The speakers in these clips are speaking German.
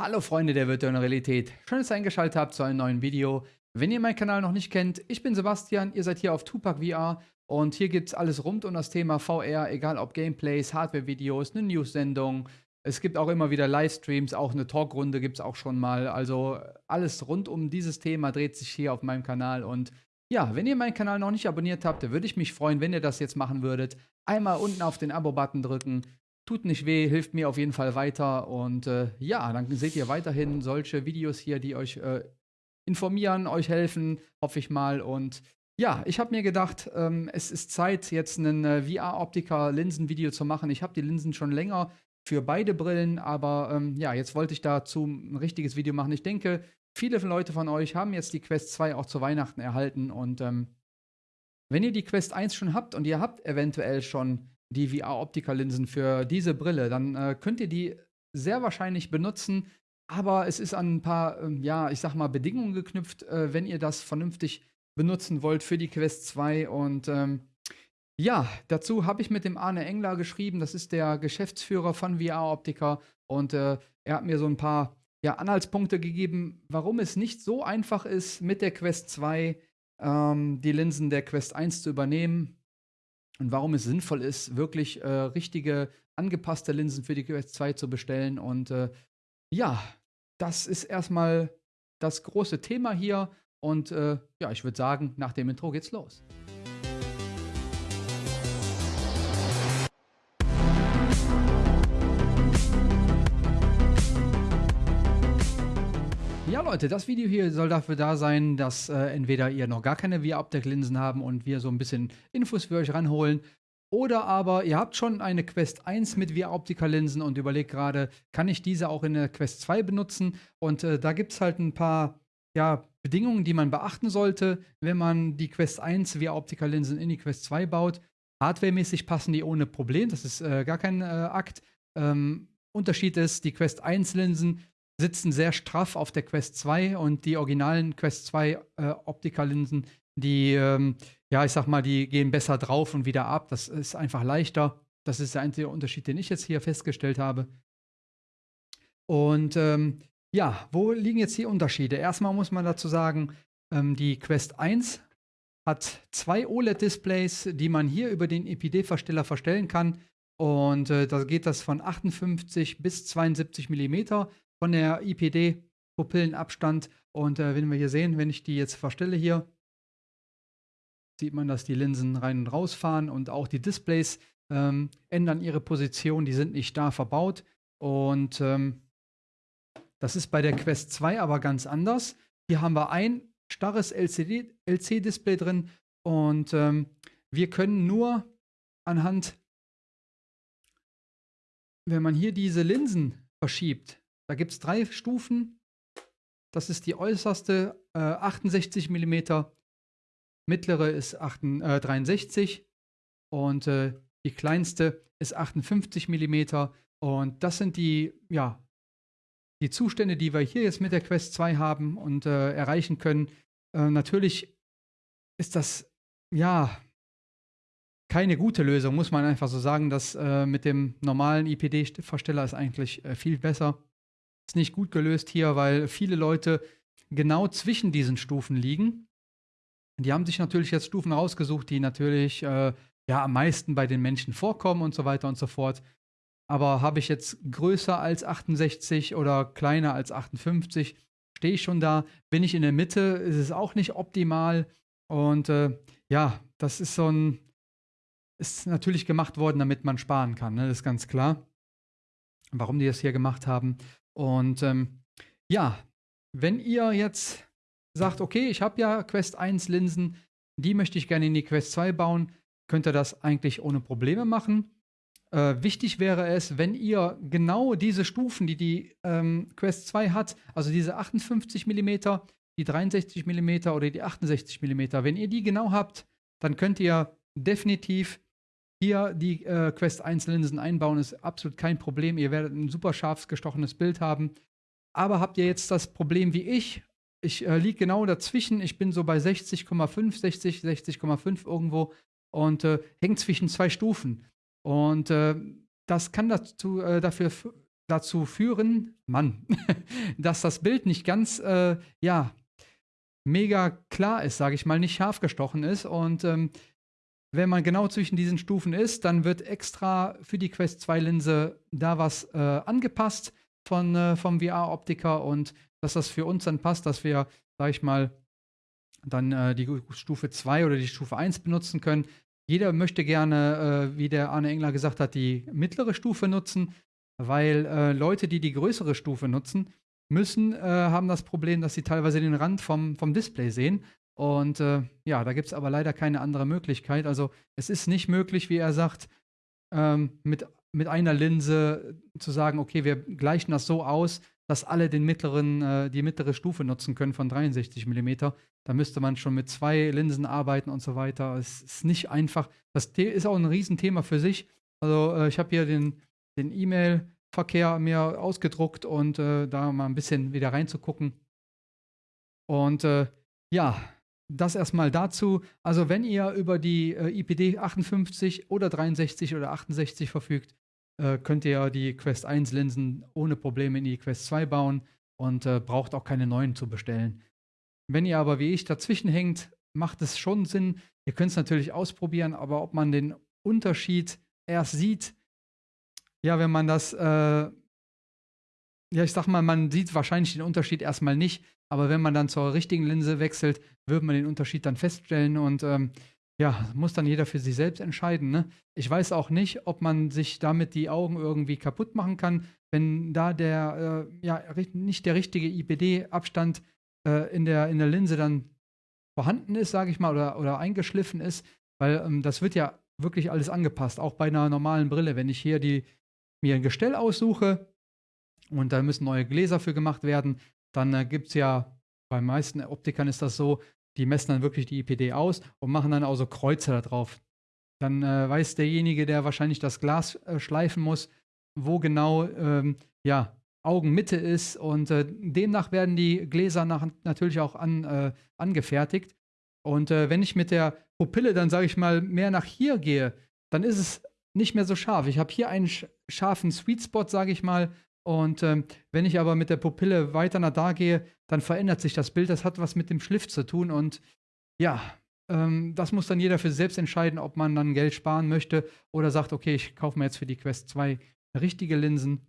Hallo Freunde der virtuellen Realität, schön, dass ihr eingeschaltet habt zu einem neuen Video. Wenn ihr meinen Kanal noch nicht kennt, ich bin Sebastian, ihr seid hier auf Tupac VR und hier gibt es alles rund um das Thema VR, egal ob Gameplays, Hardware-Videos, eine News-Sendung. Es gibt auch immer wieder Livestreams, auch eine Talkrunde gibt es auch schon mal. Also alles rund um dieses Thema dreht sich hier auf meinem Kanal und ja, wenn ihr meinen Kanal noch nicht abonniert habt, würde ich mich freuen, wenn ihr das jetzt machen würdet. Einmal unten auf den Abo-Button drücken, Tut nicht weh, hilft mir auf jeden Fall weiter. Und äh, ja, dann seht ihr weiterhin solche Videos hier, die euch äh, informieren, euch helfen, hoffe ich mal. Und ja, ich habe mir gedacht, ähm, es ist Zeit, jetzt ein äh, VR-Optiker-Linsen-Video zu machen. Ich habe die Linsen schon länger für beide Brillen, aber ähm, ja, jetzt wollte ich dazu ein richtiges Video machen. Ich denke, viele Leute von euch haben jetzt die Quest 2 auch zu Weihnachten erhalten und ähm, wenn ihr die Quest 1 schon habt und ihr habt eventuell schon die VR-Optiker-Linsen für diese Brille, dann äh, könnt ihr die sehr wahrscheinlich benutzen. Aber es ist an ein paar, ähm, ja, ich sag mal, Bedingungen geknüpft, äh, wenn ihr das vernünftig benutzen wollt für die Quest 2. Und ähm, ja, dazu habe ich mit dem Arne Engler geschrieben. Das ist der Geschäftsführer von VR-Optiker. Und äh, er hat mir so ein paar ja, Anhaltspunkte gegeben, warum es nicht so einfach ist, mit der Quest 2 ähm, die Linsen der Quest 1 zu übernehmen und warum es sinnvoll ist, wirklich äh, richtige, angepasste Linsen für die Quest 2 zu bestellen. Und äh, ja, das ist erstmal das große Thema hier. Und äh, ja, ich würde sagen, nach dem Intro geht's los. Ja, Leute, das Video hier soll dafür da sein, dass äh, entweder ihr noch gar keine VR-Optik-Linsen haben und wir so ein bisschen Infos für euch ranholen. Oder aber ihr habt schon eine Quest 1 mit VR-Optiker-Linsen und überlegt gerade, kann ich diese auch in der Quest 2 benutzen? Und äh, da gibt es halt ein paar ja, Bedingungen, die man beachten sollte, wenn man die Quest 1 VR-Optiker-Linsen in die Quest 2 baut. Hardwaremäßig passen die ohne Problem, das ist äh, gar kein äh, Akt. Ähm, Unterschied ist, die Quest 1 Linsen sitzen sehr straff auf der Quest 2 und die originalen Quest 2 äh, Optikerlinsen, die, ähm, ja, ich sag mal, die gehen besser drauf und wieder ab. Das ist einfach leichter. Das ist der einzige Unterschied, den ich jetzt hier festgestellt habe. Und ähm, ja, wo liegen jetzt die Unterschiede? Erstmal muss man dazu sagen, ähm, die Quest 1 hat zwei OLED-Displays, die man hier über den EPD-Versteller verstellen kann. Und äh, da geht das von 58 bis 72 mm von der IPD-Pupillenabstand. Und äh, wenn wir hier sehen, wenn ich die jetzt verstelle hier, sieht man, dass die Linsen rein und raus fahren und auch die Displays ähm, ändern ihre Position, die sind nicht da verbaut. Und ähm, das ist bei der Quest 2 aber ganz anders. Hier haben wir ein starres LC-Display drin und ähm, wir können nur anhand, wenn man hier diese Linsen verschiebt, da gibt es drei Stufen. Das ist die äußerste äh, 68 mm, mittlere ist 8, äh, 63 und äh, die kleinste ist 58 mm. Und das sind die, ja, die Zustände, die wir hier jetzt mit der Quest 2 haben und äh, erreichen können. Äh, natürlich ist das, ja, keine gute Lösung, muss man einfach so sagen. Das äh, mit dem normalen IPD-Versteller ist eigentlich viel besser. Ist nicht gut gelöst hier, weil viele Leute genau zwischen diesen Stufen liegen. Die haben sich natürlich jetzt Stufen rausgesucht, die natürlich äh, ja am meisten bei den Menschen vorkommen und so weiter und so fort. Aber habe ich jetzt größer als 68 oder kleiner als 58, stehe ich schon da. Bin ich in der Mitte, ist es auch nicht optimal. Und äh, ja, das ist so ein, ist natürlich gemacht worden, damit man sparen kann, ne? das ist ganz klar. Warum die das hier gemacht haben. Und ähm, ja, wenn ihr jetzt sagt, okay, ich habe ja Quest 1 Linsen, die möchte ich gerne in die Quest 2 bauen, könnt ihr das eigentlich ohne Probleme machen. Äh, wichtig wäre es, wenn ihr genau diese Stufen, die die ähm, Quest 2 hat, also diese 58 mm, die 63 mm oder die 68 mm, wenn ihr die genau habt, dann könnt ihr definitiv hier die äh, Quest 1 Linsen einbauen ist absolut kein Problem. Ihr werdet ein super scharf gestochenes Bild haben. Aber habt ihr jetzt das Problem wie ich? Ich äh, liege genau dazwischen. Ich bin so bei 60,5, 60, 60,5 irgendwo und äh, hängt zwischen zwei Stufen. Und äh, das kann dazu, äh, dafür dazu führen, Mann, dass das Bild nicht ganz, äh, ja, mega klar ist, sage ich mal, nicht scharf gestochen ist. Und ähm, wenn man genau zwischen diesen Stufen ist, dann wird extra für die Quest 2 Linse da was äh, angepasst von, äh, vom VR-Optiker und dass das für uns dann passt, dass wir, sage ich mal, dann äh, die Stufe 2 oder die Stufe 1 benutzen können. Jeder möchte gerne, äh, wie der Arne Engler gesagt hat, die mittlere Stufe nutzen, weil äh, Leute, die die größere Stufe nutzen, müssen, äh, haben das Problem, dass sie teilweise den Rand vom, vom Display sehen. Und äh, ja, da gibt es aber leider keine andere Möglichkeit. Also es ist nicht möglich, wie er sagt, ähm, mit, mit einer Linse zu sagen, okay, wir gleichen das so aus, dass alle den mittleren, äh, die mittlere Stufe nutzen können von 63 mm. Da müsste man schon mit zwei Linsen arbeiten und so weiter. Es ist nicht einfach. Das ist auch ein Riesenthema für sich. Also äh, ich habe hier den, E-Mail-Verkehr mir ausgedruckt und äh, da mal ein bisschen wieder reinzugucken. Und äh, ja, das erstmal dazu. Also wenn ihr über die äh, IPD 58 oder 63 oder 68 verfügt, äh, könnt ihr die Quest 1 Linsen ohne Probleme in die Quest 2 bauen und äh, braucht auch keine neuen zu bestellen. Wenn ihr aber wie ich dazwischen hängt, macht es schon Sinn. Ihr könnt es natürlich ausprobieren, aber ob man den Unterschied erst sieht, ja, wenn man das, äh, ja, ich sag mal, man sieht wahrscheinlich den Unterschied erstmal nicht, aber wenn man dann zur richtigen Linse wechselt, wird man den Unterschied dann feststellen und ähm, ja, muss dann jeder für sich selbst entscheiden. Ne? Ich weiß auch nicht, ob man sich damit die Augen irgendwie kaputt machen kann, wenn da der, äh, ja, nicht der richtige IPD-Abstand äh, in, der, in der Linse dann vorhanden ist, sage ich mal, oder, oder eingeschliffen ist, weil ähm, das wird ja wirklich alles angepasst, auch bei einer normalen Brille. Wenn ich hier die, mir ein Gestell aussuche und da müssen neue Gläser für gemacht werden, dann äh, gibt es ja, bei meisten Optikern ist das so, die messen dann wirklich die IPD aus und machen dann auch so Kreuze da drauf. Dann äh, weiß derjenige, der wahrscheinlich das Glas äh, schleifen muss, wo genau ähm, ja, Augenmitte ist. Und äh, demnach werden die Gläser nach, natürlich auch an, äh, angefertigt. Und äh, wenn ich mit der Pupille dann, sage ich mal, mehr nach hier gehe, dann ist es nicht mehr so scharf. Ich habe hier einen scharfen Sweet Spot, sage ich mal, und ähm, wenn ich aber mit der Pupille weiter nach da gehe, dann verändert sich das Bild. Das hat was mit dem Schliff zu tun. Und ja, ähm, das muss dann jeder für sich selbst entscheiden, ob man dann Geld sparen möchte oder sagt, okay, ich kaufe mir jetzt für die Quest 2 richtige Linsen.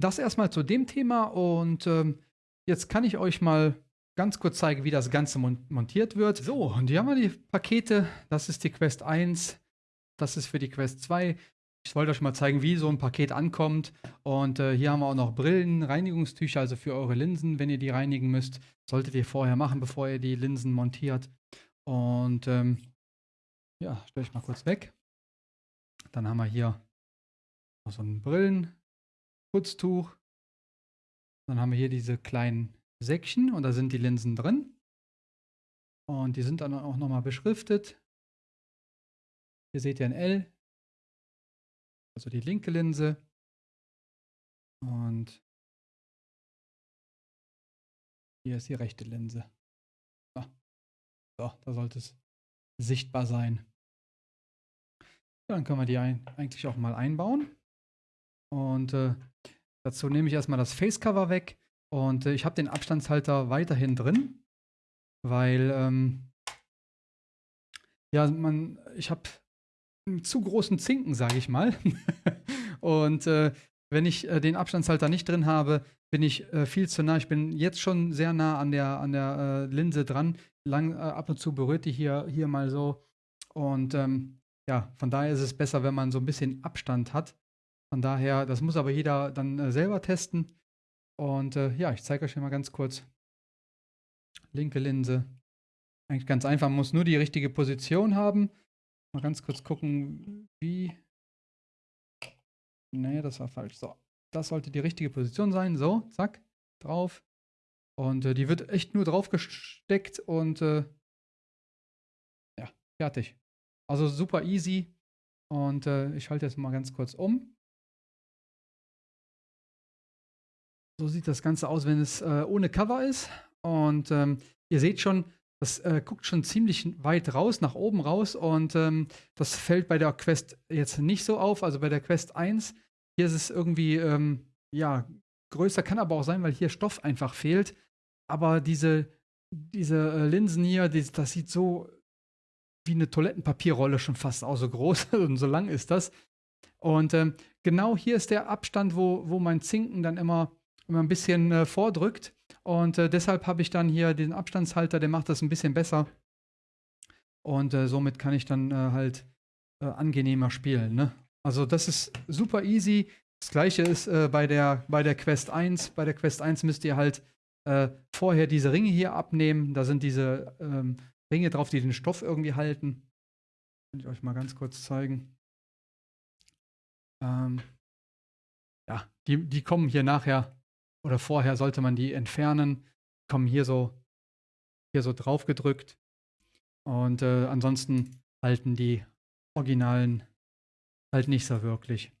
Das erstmal zu dem Thema. Und ähm, jetzt kann ich euch mal ganz kurz zeigen, wie das Ganze mon montiert wird. So, und hier haben wir die Pakete. Das ist die Quest 1. Das ist für die Quest 2. Ich wollte euch mal zeigen, wie so ein Paket ankommt. Und äh, hier haben wir auch noch Brillen, Reinigungstücher, also für eure Linsen, wenn ihr die reinigen müsst. Solltet ihr vorher machen, bevor ihr die Linsen montiert. Und ähm, ja, stelle ich mal kurz weg. Dann haben wir hier noch so ein Brillenputztuch. Dann haben wir hier diese kleinen Säckchen und da sind die Linsen drin. Und die sind dann auch nochmal beschriftet. Hier seht ihr ein L, also die linke Linse. Und hier ist die rechte Linse. So, so da sollte es sichtbar sein. Dann können wir die ein, eigentlich auch mal einbauen. Und äh, dazu nehme ich erstmal das Facecover weg. Und äh, ich habe den Abstandshalter weiterhin drin, weil ähm, ja, man, ich habe zu großen Zinken, sage ich mal. und äh, wenn ich äh, den Abstandshalter nicht drin habe, bin ich äh, viel zu nah. Ich bin jetzt schon sehr nah an der, an der äh, Linse dran. Lang, äh, ab und zu berührt die hier, hier mal so. Und ähm, ja, von daher ist es besser, wenn man so ein bisschen Abstand hat. Von daher, das muss aber jeder dann äh, selber testen. Und ja, ich zeige euch hier mal ganz kurz. Linke Linse. Eigentlich ganz einfach, man muss nur die richtige Position haben. Mal ganz kurz gucken, wie. Nee, das war falsch. So, das sollte die richtige Position sein. So, zack, drauf. Und äh, die wird echt nur drauf gesteckt und äh, ja, fertig. Also super easy. Und äh, ich schalte jetzt mal ganz kurz um. So sieht das Ganze aus, wenn es äh, ohne Cover ist. Und ähm, ihr seht schon, das äh, guckt schon ziemlich weit raus, nach oben raus und ähm, das fällt bei der Quest jetzt nicht so auf. Also bei der Quest 1 Hier ist es irgendwie, ähm, ja, größer, kann aber auch sein, weil hier Stoff einfach fehlt. Aber diese, diese äh, Linsen hier, die, das sieht so wie eine Toilettenpapierrolle schon fast aus, so groß und so lang ist das. Und ähm, genau hier ist der Abstand, wo, wo mein Zinken dann immer, immer ein bisschen äh, vordrückt. Und äh, deshalb habe ich dann hier den Abstandshalter, der macht das ein bisschen besser. Und äh, somit kann ich dann äh, halt äh, angenehmer spielen. Ne? Also das ist super easy. Das gleiche ist äh, bei, der, bei der Quest 1. Bei der Quest 1 müsst ihr halt vorher diese Ringe hier abnehmen. Da sind diese ähm, Ringe drauf, die den Stoff irgendwie halten. Kann ich euch mal ganz kurz zeigen. Ähm, ja, die, die kommen hier nachher oder vorher sollte man die entfernen. Kommen hier so, hier so drauf gedrückt. Und äh, ansonsten halten die Originalen halt nicht so wirklich.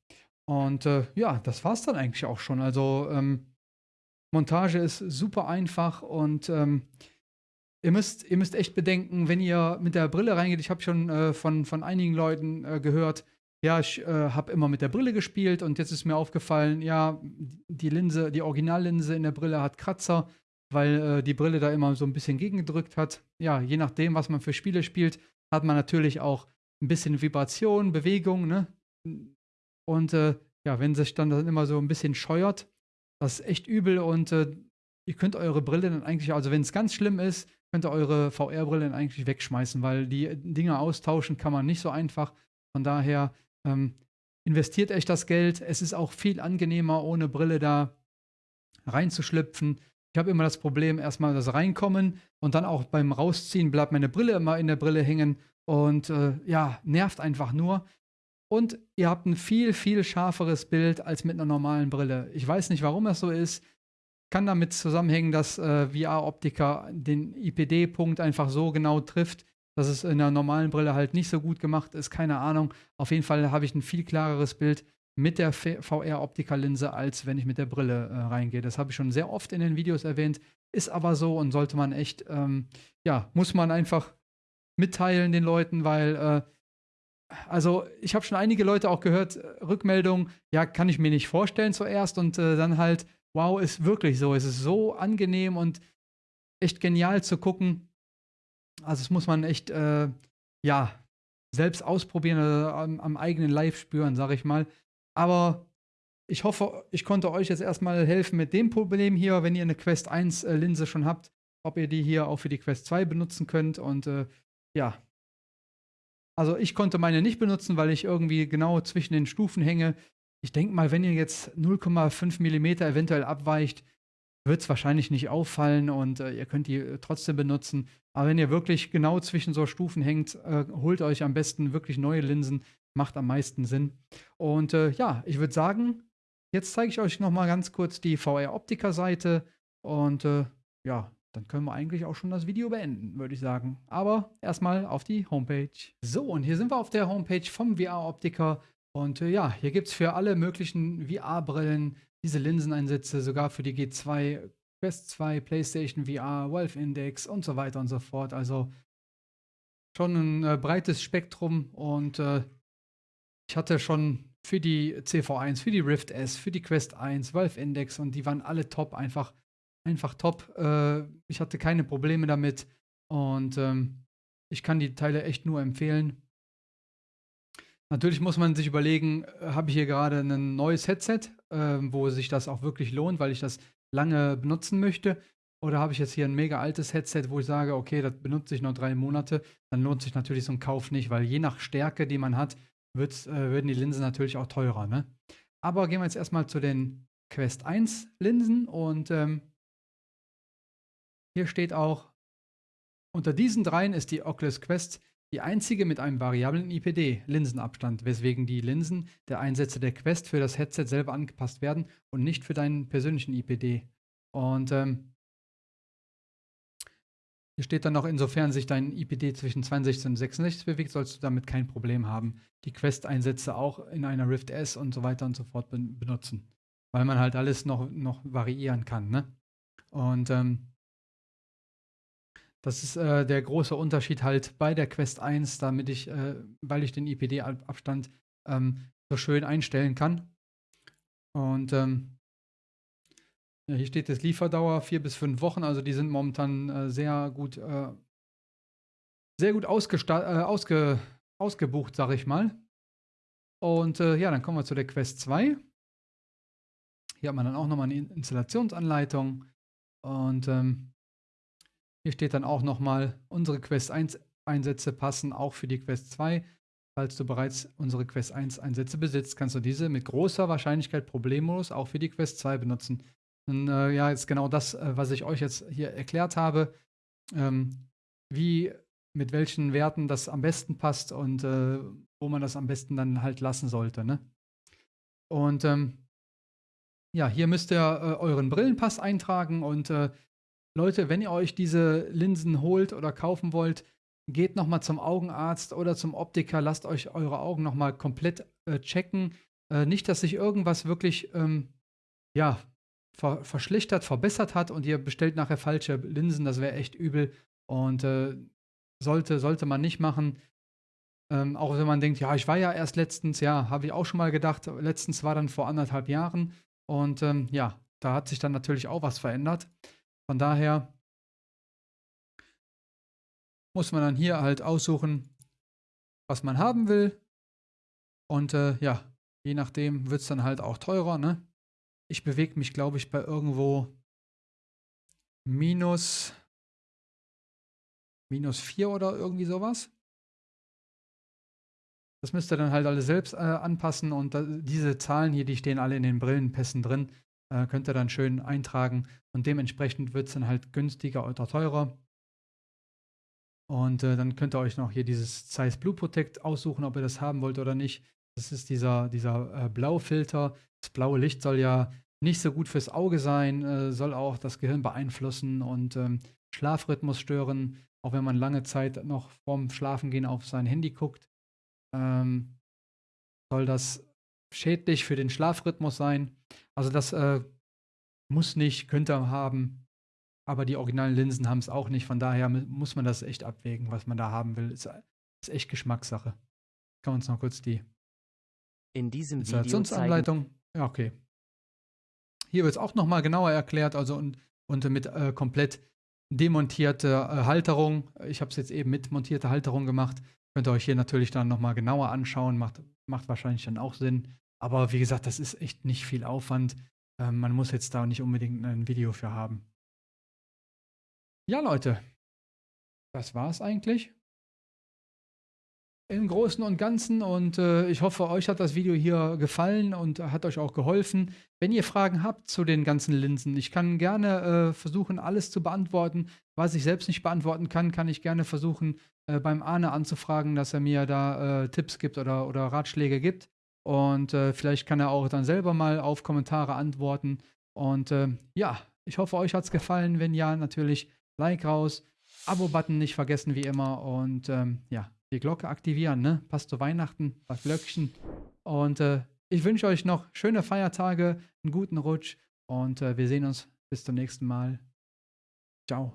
Und äh, ja, das war es dann eigentlich auch schon. Also ähm, Montage ist super einfach und ähm, ihr, müsst, ihr müsst echt bedenken, wenn ihr mit der Brille reingeht, ich habe schon äh, von, von einigen Leuten äh, gehört, ja, ich äh, habe immer mit der Brille gespielt und jetzt ist mir aufgefallen, ja, die Linse, die Originallinse in der Brille hat Kratzer, weil äh, die Brille da immer so ein bisschen gegengedrückt hat. Ja, je nachdem, was man für Spiele spielt, hat man natürlich auch ein bisschen Vibration, Bewegung, ne? Und äh, ja, wenn sich dann, dann immer so ein bisschen scheuert, das ist echt übel und äh, ihr könnt eure Brille dann eigentlich, also wenn es ganz schlimm ist, könnt ihr eure VR-Brille dann eigentlich wegschmeißen, weil die Dinge austauschen kann man nicht so einfach. Von daher ähm, investiert echt das Geld. Es ist auch viel angenehmer, ohne Brille da reinzuschlüpfen. Ich habe immer das Problem, erstmal das Reinkommen und dann auch beim Rausziehen bleibt meine Brille immer in der Brille hängen und äh, ja, nervt einfach nur. Und ihr habt ein viel, viel schärferes Bild als mit einer normalen Brille. Ich weiß nicht, warum das so ist. Kann damit zusammenhängen, dass äh, VR-Optiker den IPD-Punkt einfach so genau trifft, dass es in einer normalen Brille halt nicht so gut gemacht ist, keine Ahnung. Auf jeden Fall habe ich ein viel klareres Bild mit der VR-Optiker-Linse, als wenn ich mit der Brille äh, reingehe. Das habe ich schon sehr oft in den Videos erwähnt, ist aber so und sollte man echt, ähm, ja, muss man einfach mitteilen den Leuten, weil, äh, also ich habe schon einige Leute auch gehört, äh, Rückmeldungen, ja, kann ich mir nicht vorstellen zuerst und äh, dann halt, wow, ist wirklich so, es ist so angenehm und echt genial zu gucken, also das muss man echt, äh, ja, selbst ausprobieren oder am, am eigenen Live spüren, sag ich mal. Aber ich hoffe, ich konnte euch jetzt erstmal helfen mit dem Problem hier, wenn ihr eine Quest 1 äh, Linse schon habt, ob ihr die hier auch für die Quest 2 benutzen könnt. Und äh, ja, also ich konnte meine nicht benutzen, weil ich irgendwie genau zwischen den Stufen hänge. Ich denke mal, wenn ihr jetzt 0,5 mm eventuell abweicht, wird es wahrscheinlich nicht auffallen und äh, ihr könnt die äh, trotzdem benutzen. Aber wenn ihr wirklich genau zwischen so Stufen hängt, äh, holt euch am besten wirklich neue Linsen. Macht am meisten Sinn. Und äh, ja, ich würde sagen, jetzt zeige ich euch noch mal ganz kurz die VR-Optiker-Seite. Und äh, ja, dann können wir eigentlich auch schon das Video beenden, würde ich sagen. Aber erstmal auf die Homepage. So, und hier sind wir auf der Homepage vom VR-Optiker. Und äh, ja, hier gibt es für alle möglichen VR-Brillen diese Linseneinsätze sogar für die G2, Quest 2, PlayStation VR, Valve Index und so weiter und so fort. Also schon ein äh, breites Spektrum und äh, ich hatte schon für die CV1, für die Rift S, für die Quest 1, Valve Index und die waren alle top, einfach, einfach top. Äh, ich hatte keine Probleme damit und ähm, ich kann die Teile echt nur empfehlen. Natürlich muss man sich überlegen, äh, habe ich hier gerade ein neues Headset, äh, wo sich das auch wirklich lohnt, weil ich das lange benutzen möchte. Oder habe ich jetzt hier ein mega altes Headset, wo ich sage, okay, das benutze ich noch drei Monate, dann lohnt sich natürlich so ein Kauf nicht, weil je nach Stärke, die man hat, äh, werden die Linsen natürlich auch teurer. Ne? Aber gehen wir jetzt erstmal zu den Quest 1 Linsen und ähm, hier steht auch, unter diesen dreien ist die Oculus Quest die einzige mit einem variablen IPD-Linsenabstand, weswegen die Linsen der Einsätze der Quest für das Headset selber angepasst werden und nicht für deinen persönlichen IPD. Und ähm, hier steht dann noch, insofern sich dein IPD zwischen 62 und 66 bewegt, sollst du damit kein Problem haben, die Quest-Einsätze auch in einer Rift S und so weiter und so fort benutzen. Weil man halt alles noch, noch variieren kann. Ne? Und ähm, das ist äh, der große Unterschied halt bei der Quest 1, damit ich, äh, weil ich den IPD-Abstand ähm, so schön einstellen kann. Und ähm, ja, hier steht das Lieferdauer vier bis fünf Wochen, also die sind momentan äh, sehr gut, äh, sehr gut äh, ausge ausgebucht, sag ich mal. Und äh, ja, dann kommen wir zu der Quest 2. Hier hat man dann auch nochmal eine Installationsanleitung. Und ähm, hier steht dann auch nochmal, unsere Quest 1 Einsätze passen auch für die Quest 2. Falls du bereits unsere Quest 1 Einsätze besitzt, kannst du diese mit großer Wahrscheinlichkeit problemlos auch für die Quest 2 benutzen. Und äh, ja, jetzt genau das, äh, was ich euch jetzt hier erklärt habe, ähm, wie, mit welchen Werten das am besten passt und äh, wo man das am besten dann halt lassen sollte. Ne? Und ähm, ja, hier müsst ihr äh, euren Brillenpass eintragen und äh, Leute, wenn ihr euch diese Linsen holt oder kaufen wollt, geht nochmal zum Augenarzt oder zum Optiker, lasst euch eure Augen nochmal komplett äh, checken. Äh, nicht, dass sich irgendwas wirklich, ähm, ja, ver verschlechtert, verbessert hat und ihr bestellt nachher falsche Linsen, das wäre echt übel und äh, sollte, sollte man nicht machen. Ähm, auch wenn man denkt, ja, ich war ja erst letztens, ja, habe ich auch schon mal gedacht, letztens war dann vor anderthalb Jahren und ähm, ja, da hat sich dann natürlich auch was verändert. Von daher muss man dann hier halt aussuchen, was man haben will. Und äh, ja, je nachdem wird es dann halt auch teurer. Ne? Ich bewege mich, glaube ich, bei irgendwo minus, minus 4 oder irgendwie sowas. Das müsst ihr dann halt alle selbst äh, anpassen und da, diese Zahlen hier, die stehen alle in den Brillenpässen drin, äh, könnt ihr dann schön eintragen und dementsprechend wird es dann halt günstiger oder teurer. Und äh, dann könnt ihr euch noch hier dieses Zeiss Blue Protect aussuchen, ob ihr das haben wollt oder nicht. Das ist dieser, dieser äh, Blaufilter. Das blaue Licht soll ja nicht so gut fürs Auge sein, äh, soll auch das Gehirn beeinflussen und ähm, Schlafrhythmus stören, auch wenn man lange Zeit noch vorm Schlafengehen auf sein Handy guckt ähm, soll das schädlich für den Schlafrhythmus sein. Also das äh, muss nicht, könnte haben, aber die originalen Linsen haben es auch nicht. Von daher muss man das echt abwägen, was man da haben will. Ist, ist echt Geschmackssache. Kann uns noch kurz die in diesem Installationsanleitung. Ja, okay. Hier wird es auch nochmal genauer erklärt, also und, und mit äh, komplett demontierte äh, Halterung. Ich habe es jetzt eben mit montierter Halterung gemacht. Könnt ihr euch hier natürlich dann nochmal genauer anschauen, macht, macht wahrscheinlich dann auch Sinn. Aber wie gesagt, das ist echt nicht viel Aufwand. Ähm, man muss jetzt da nicht unbedingt ein Video für haben. Ja, Leute, das war's eigentlich im Großen und Ganzen und äh, ich hoffe, euch hat das Video hier gefallen und hat euch auch geholfen. Wenn ihr Fragen habt zu den ganzen Linsen, ich kann gerne äh, versuchen, alles zu beantworten. Was ich selbst nicht beantworten kann, kann ich gerne versuchen, äh, beim Arne anzufragen, dass er mir da äh, Tipps gibt oder, oder Ratschläge gibt. Und äh, vielleicht kann er auch dann selber mal auf Kommentare antworten. Und äh, ja, ich hoffe, euch hat es gefallen. Wenn ja, natürlich Like raus, Abo-Button nicht vergessen wie immer und ähm, ja, die Glocke aktivieren, ne? Passt zu Weihnachten, was Glöckchen. Und äh, ich wünsche euch noch schöne Feiertage, einen guten Rutsch und äh, wir sehen uns bis zum nächsten Mal. Ciao.